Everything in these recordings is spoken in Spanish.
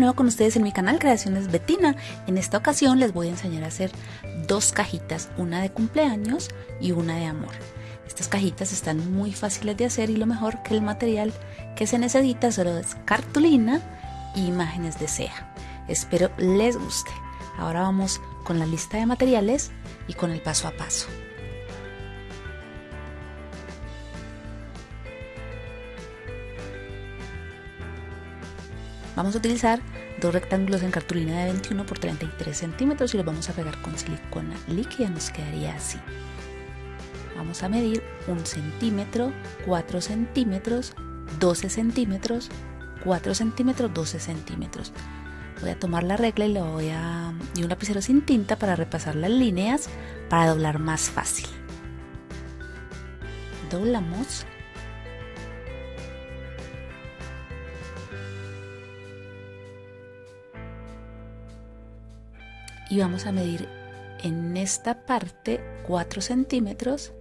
nuevo con ustedes en mi canal Creaciones Betina. En esta ocasión les voy a enseñar a hacer dos cajitas, una de cumpleaños y una de amor. Estas cajitas están muy fáciles de hacer y lo mejor que el material que se necesita solo es cartulina y imágenes de ceja. Espero les guste. Ahora vamos con la lista de materiales y con el paso a paso. Vamos a utilizar dos rectángulos en cartulina de 21 por 33 centímetros y los vamos a pegar con silicona líquida, nos quedaría así. Vamos a medir 1 centímetro, 4 centímetros, 12 centímetros, 4 centímetros, 12 centímetros. Voy a tomar la regla y, le voy a, y un lapicero sin tinta para repasar las líneas para doblar más fácil. Doblamos y vamos a medir en esta parte 4 centímetros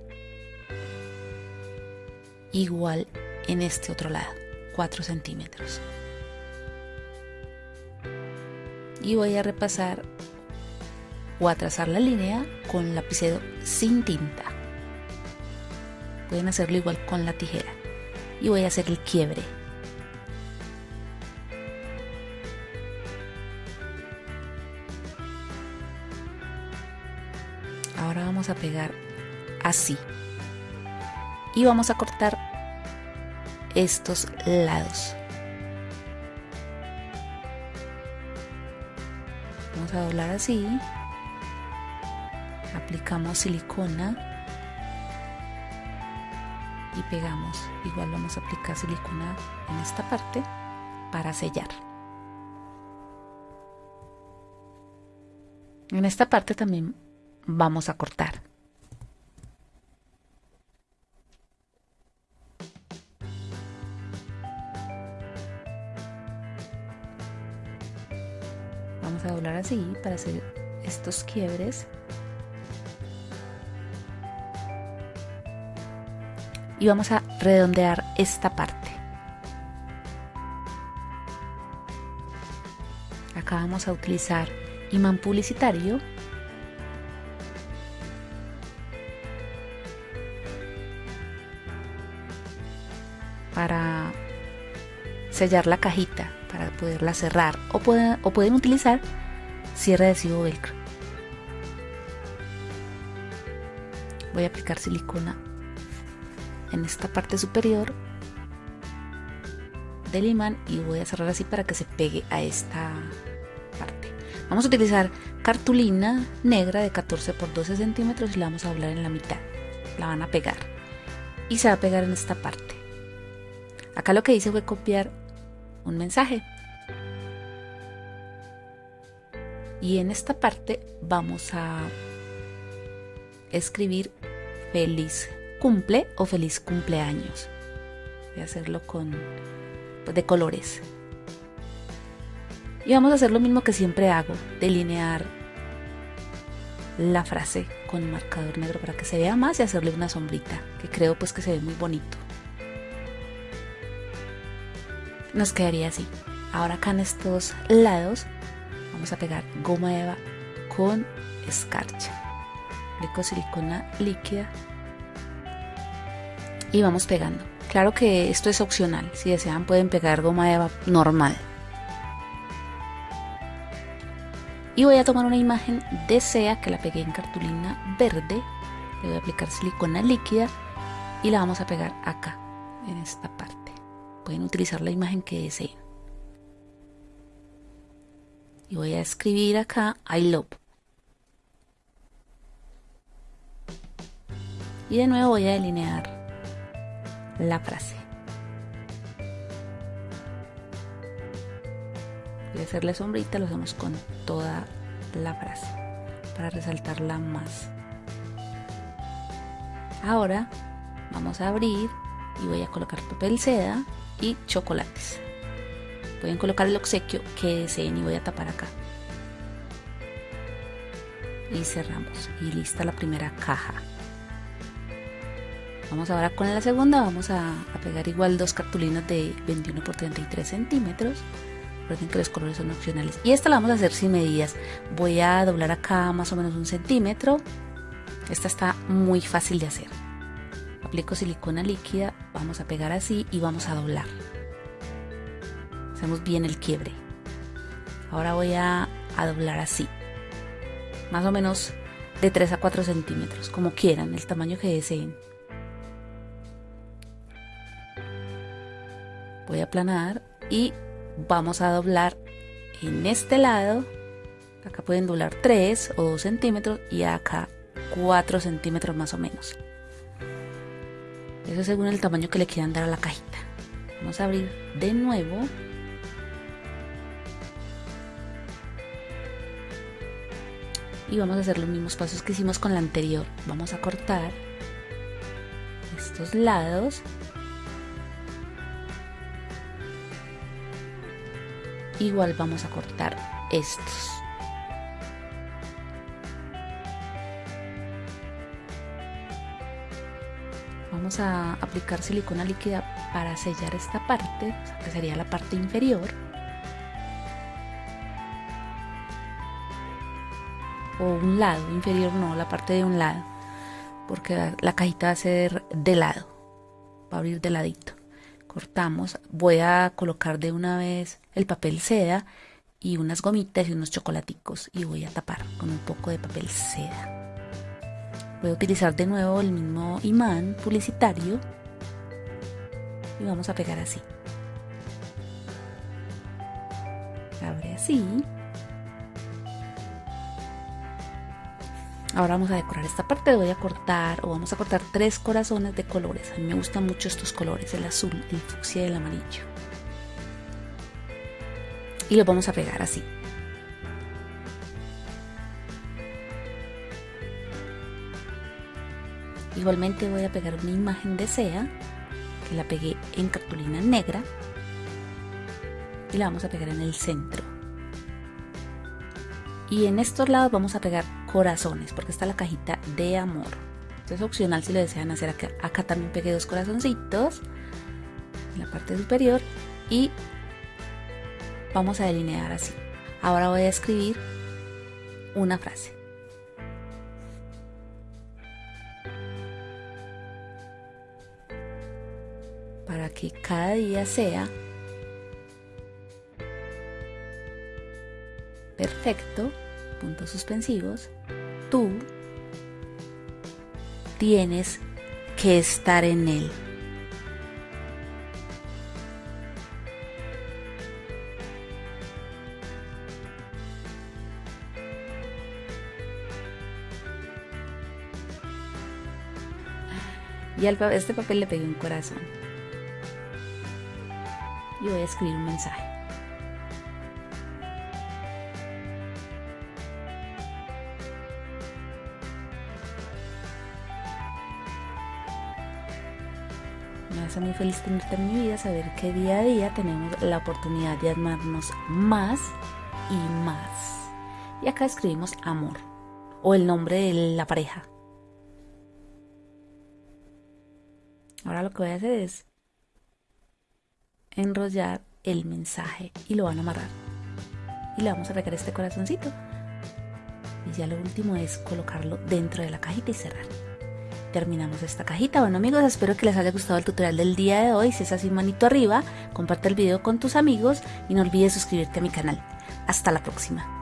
igual en este otro lado 4 centímetros. Y voy a repasar o a trazar la línea con lapicero sin tinta. Pueden hacerlo igual con la tijera. Y voy a hacer el quiebre ahora vamos a pegar así. Y vamos a cortar estos lados. Vamos a doblar así. Aplicamos silicona. Y pegamos. Igual vamos a aplicar silicona en esta parte para sellar. En esta parte también vamos a cortar. Vamos a doblar así para hacer estos quiebres. Y vamos a redondear esta parte. Acá vamos a utilizar imán publicitario sellar la cajita, para poderla cerrar. O pueden, o pueden utilizar cierre adhesivo velcro. Voy a aplicar silicona en esta parte superior del imán y voy a cerrar así para que se pegue a esta parte. Vamos a utilizar cartulina negra de 14 por 12 centímetros y la vamos a doblar en la mitad. La van a pegar y se va a pegar en esta parte. Acá lo que hice fue copiar un mensaje. Y en esta parte vamos a escribir feliz cumple o feliz cumpleaños. Voy a hacerlo con pues, de colores. Y vamos a hacer lo mismo que siempre hago, delinear la frase con marcador negro para que se vea más y hacerle una sombrita, que creo pues que se ve muy bonito nos quedaría así. Ahora acá en estos lados vamos a pegar goma eva con escarcha. Aplico silicona líquida y vamos pegando. Claro que esto es opcional, si desean pueden pegar goma eva normal. Y voy a tomar una imagen de SEA que la pegué en cartulina verde. Le voy a aplicar silicona líquida y la vamos a pegar acá, en esta parte pueden utilizar la imagen que deseen. Y voy a escribir acá I love. Y de nuevo voy a delinear la frase. Voy a hacerle sombrita, lo hacemos con toda la frase para resaltarla más. Ahora vamos a abrir y voy a colocar papel seda y chocolates. Pueden colocar el obsequio que deseen y voy a tapar acá. Y cerramos. Y lista la primera caja. Vamos ahora con la segunda. Vamos a, pegar igual dos cartulinas de 21 por 33 centímetros. Recuerden que los colores son opcionales. Y esta la vamos a hacer sin medidas. Voy a doblar acá más o menos un centímetro. Esta está muy fácil de hacer. Aplico silicona líquida, vamos a pegar así y vamos a doblar. Hacemos bien el quiebre. Ahora voy a, a doblar así. Más o menos de 3 a 4 centímetros, como quieran, el tamaño que deseen. Voy a aplanar y vamos a doblar en este lado. Acá pueden doblar 3 o 2 centímetros y acá 4 centímetros más o menos. Eso según el tamaño que le quieran dar a la cajita. Vamos a abrir de nuevo. Y vamos a hacer los mismos pasos que hicimos con la anterior. Vamos a cortar estos lados. Igual vamos a cortar estos. Vamos a aplicar silicona líquida para sellar esta parte, que sería la parte inferior. O un lado, inferior no, la parte de un lado, porque la cajita va a ser de lado, va a abrir de ladito. Cortamos, voy a colocar de una vez el papel seda y unas gomitas y unos chocolaticos y voy a tapar con un poco de papel seda. Voy a utilizar de nuevo el mismo imán publicitario y vamos a pegar así. Abre así. Ahora vamos a decorar esta parte, voy a cortar o vamos a cortar tres corazones de colores. A mí me gustan mucho estos colores, el azul, el fucsia y el amarillo. Y los vamos a pegar así. Igualmente voy a pegar una imagen de SEA, que la pegué en cartulina negra, y la vamos a pegar en el centro. Y en estos lados vamos a pegar corazones, porque está la cajita de amor. Esto es opcional si lo desean hacer acá. Acá también pegué dos corazoncitos en la parte superior y vamos a delinear así. Ahora voy a escribir una frase. Para que cada día sea perfecto, puntos suspensivos, tú tienes que estar en él. Y al este papel le pegué un corazón y voy a escribir un mensaje. Me hace muy feliz tenerte en mi vida, saber que día a día tenemos la oportunidad de amarnos más y más. Y acá escribimos amor o el nombre de la pareja. Ahora lo que voy a hacer es enrollar el mensaje y lo van a amarrar. Y le vamos a pegar este corazoncito. Y ya lo último es colocarlo dentro de la cajita y cerrar. Terminamos esta cajita. Bueno amigos, espero que les haya gustado el tutorial del día de hoy. Si es así, manito arriba, comparte el video con tus amigos y no olvides suscribirte a mi canal. Hasta la próxima.